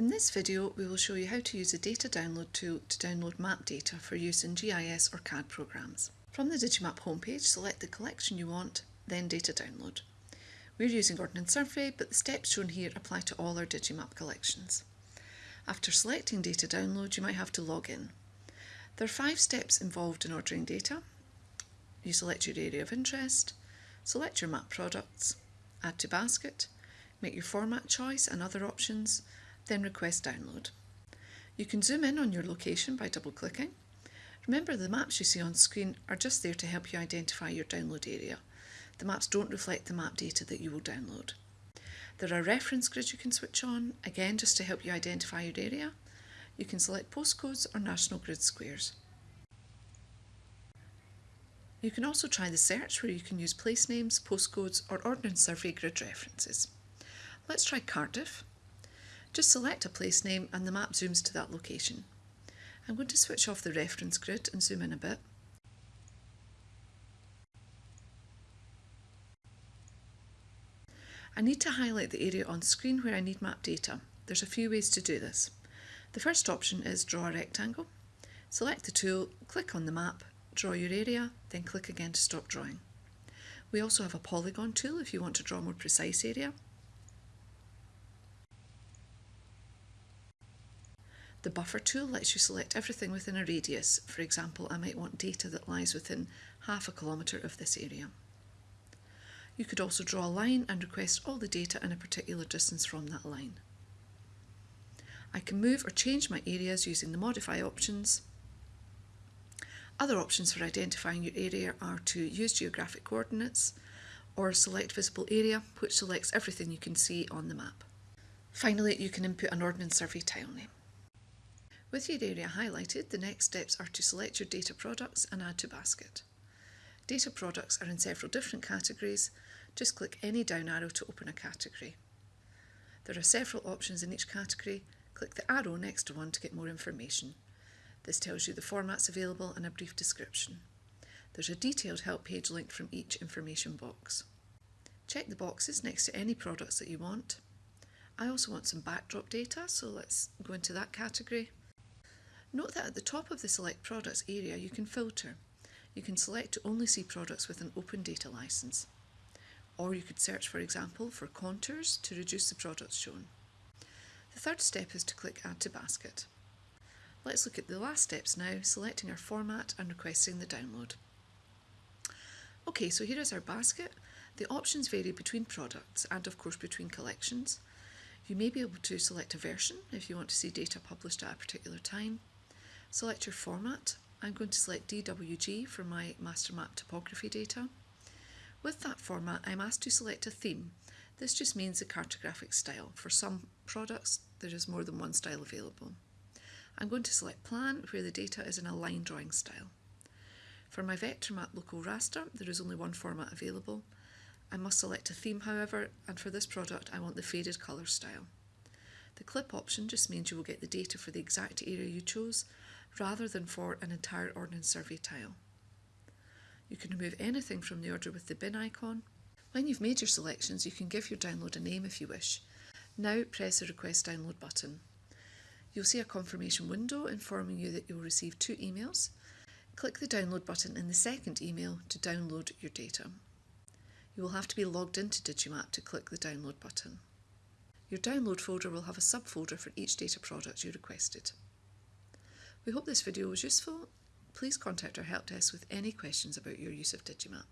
In this video we will show you how to use a data download tool to download map data for use in GIS or CAD programs. From the Digimap homepage select the collection you want, then data download. We're using Ordnance Survey but the steps shown here apply to all our Digimap collections. After selecting data download you might have to log in. There are five steps involved in ordering data. You select your area of interest, select your map products, add to basket, make your format choice and other options, then request download. You can zoom in on your location by double clicking. Remember the maps you see on screen are just there to help you identify your download area. The maps don't reflect the map data that you will download. There are reference grids you can switch on, again just to help you identify your area. You can select postcodes or national grid squares. You can also try the search where you can use place names, postcodes or Ordnance Survey grid references. Let's try Cardiff. Just select a place name and the map zooms to that location. I'm going to switch off the reference grid and zoom in a bit. I need to highlight the area on screen where I need map data. There's a few ways to do this. The first option is draw a rectangle. Select the tool, click on the map, draw your area, then click again to stop drawing. We also have a polygon tool if you want to draw a more precise area. The buffer tool lets you select everything within a radius. For example, I might want data that lies within half a kilometre of this area. You could also draw a line and request all the data in a particular distance from that line. I can move or change my areas using the modify options. Other options for identifying your area are to use geographic coordinates or select visible area, which selects everything you can see on the map. Finally, you can input an Ordnance Survey tile name. With your area highlighted, the next steps are to select your data products and add to basket. Data products are in several different categories. Just click any down arrow to open a category. There are several options in each category. Click the arrow next to one to get more information. This tells you the formats available and a brief description. There's a detailed help page linked from each information box. Check the boxes next to any products that you want. I also want some backdrop data, so let's go into that category. Note that at the top of the Select Products area you can filter. You can select to only see products with an open data license. Or you could search, for example, for contours to reduce the products shown. The third step is to click Add to Basket. Let's look at the last steps now, selecting our format and requesting the download. Okay, so here is our basket. The options vary between products and of course between collections. You may be able to select a version if you want to see data published at a particular time. Select your format. I'm going to select DWG for my master map topography data. With that format, I'm asked to select a theme. This just means the cartographic style. For some products, there is more than one style available. I'm going to select plan, where the data is in a line drawing style. For my vector map local raster, there is only one format available. I must select a theme, however, and for this product, I want the faded colour style. The clip option just means you will get the data for the exact area you chose, rather than for an entire Ordnance Survey tile. You can remove anything from the order with the bin icon. When you've made your selections, you can give your download a name if you wish. Now press the Request Download button. You'll see a confirmation window informing you that you'll receive two emails. Click the download button in the second email to download your data. You will have to be logged into Digimap to click the download button. Your download folder will have a subfolder for each data product you requested. We hope this video was useful. Please contact our help desk with any questions about your use of Digimap.